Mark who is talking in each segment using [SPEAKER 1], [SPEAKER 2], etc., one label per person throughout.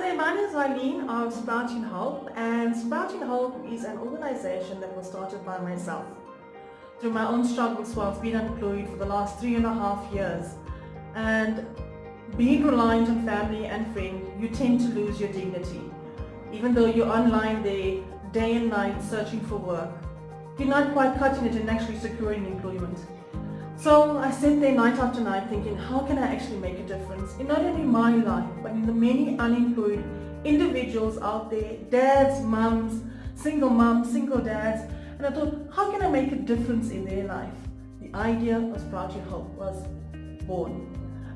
[SPEAKER 1] My name is Eileen of Sprouting Hope and Sprouting Hope is an organization that was started by myself. Through my own struggles while I've been unemployed for the last three and a half years and being reliant on family and friends, you tend to lose your dignity. Even though you're online there day and night searching for work, you're not quite cutting it and actually securing employment. So I sat there night after night thinking, how can I actually make a difference in not only my life, but in the many unemployed individuals out there, dads, mums, single mums, single dads. And I thought, how can I make a difference in their life? The idea of Sprouting Hope was born.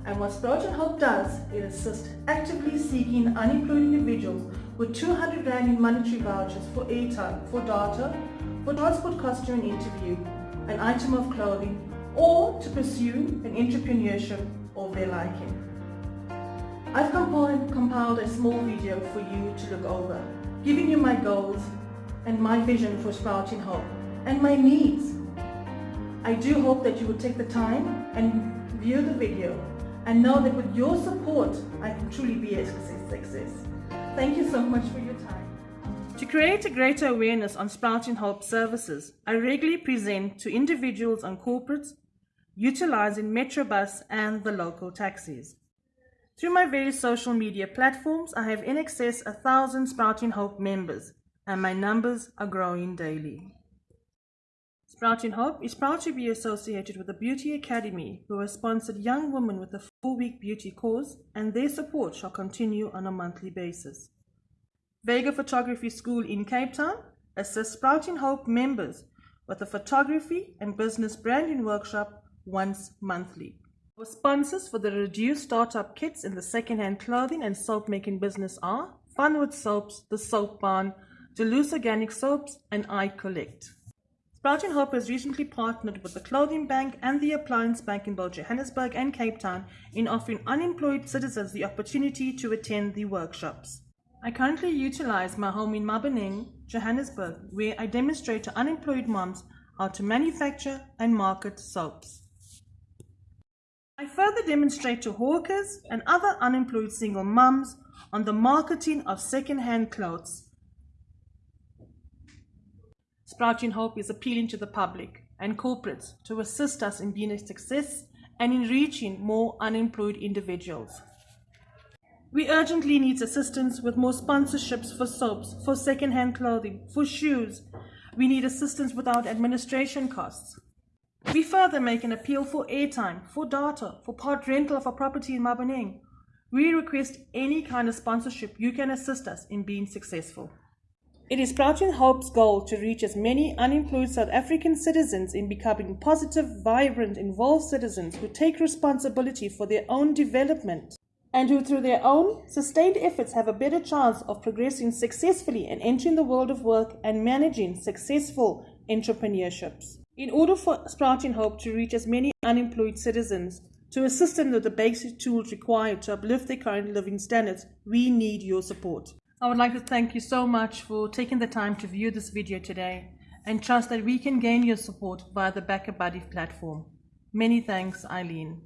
[SPEAKER 1] And what Sprouting Hope does, it assists actively seeking unemployed individuals with 200 Rand in monetary vouchers for airtime, for data, for transport cost during interview, an item of clothing, or to pursue an entrepreneurship of their liking. I've compiled, compiled a small video for you to look over, giving you my goals and my vision for Sprouting Hope and my needs. I do hope that you will take the time and view the video and know that with your support, I can truly be a success. Thank you so much for your time. To create a greater awareness on Sprouting Hope services, I regularly present to individuals and corporates utilizing Metrobus and the local taxis. Through my various social media platforms, I have in excess a thousand Sprouting Hope members, and my numbers are growing daily. Sprouting Hope is proud to be associated with the Beauty Academy, who has sponsored young women with a four-week beauty course, and their support shall continue on a monthly basis. Vega Photography School in Cape Town assists Sprouting Hope members with a photography and business branding workshop once monthly. Our sponsors for the reduced startup kits in the second-hand clothing and soap making business are Funwood Soaps, The Soap Barn, Duluth Organic Soaps, and I Collect. Sprouting Hope has recently partnered with the Clothing Bank and the Appliance Bank in both Johannesburg and Cape Town in offering unemployed citizens the opportunity to attend the workshops. I currently utilize my home in Maboneng, Johannesburg, where I demonstrate to unemployed moms how to manufacture and market soaps. I further demonstrate to hawkers and other unemployed single mums on the marketing of second-hand clothes. Sprouting Hope is appealing to the public and corporates to assist us in being a success and in reaching more unemployed individuals. We urgently need assistance with more sponsorships for soaps, for second-hand clothing, for shoes. We need assistance without administration costs. We further make an appeal for airtime, for data, for part rental of a property in Maboneng. We request any kind of sponsorship you can assist us in being successful. It is Sprouting Hope's goal to reach as many unemployed South African citizens in becoming positive, vibrant, involved citizens who take responsibility for their own development and who through their own sustained efforts have a better chance of progressing successfully and entering the world of work and managing successful entrepreneurships. In order for Sprouting Hope to reach as many unemployed citizens, to assist them with the basic tools required to uplift their current living standards, we need your support. I would like to thank you so much for taking the time to view this video today and trust that we can gain your support via the BackaBuddy platform. Many thanks, Eileen.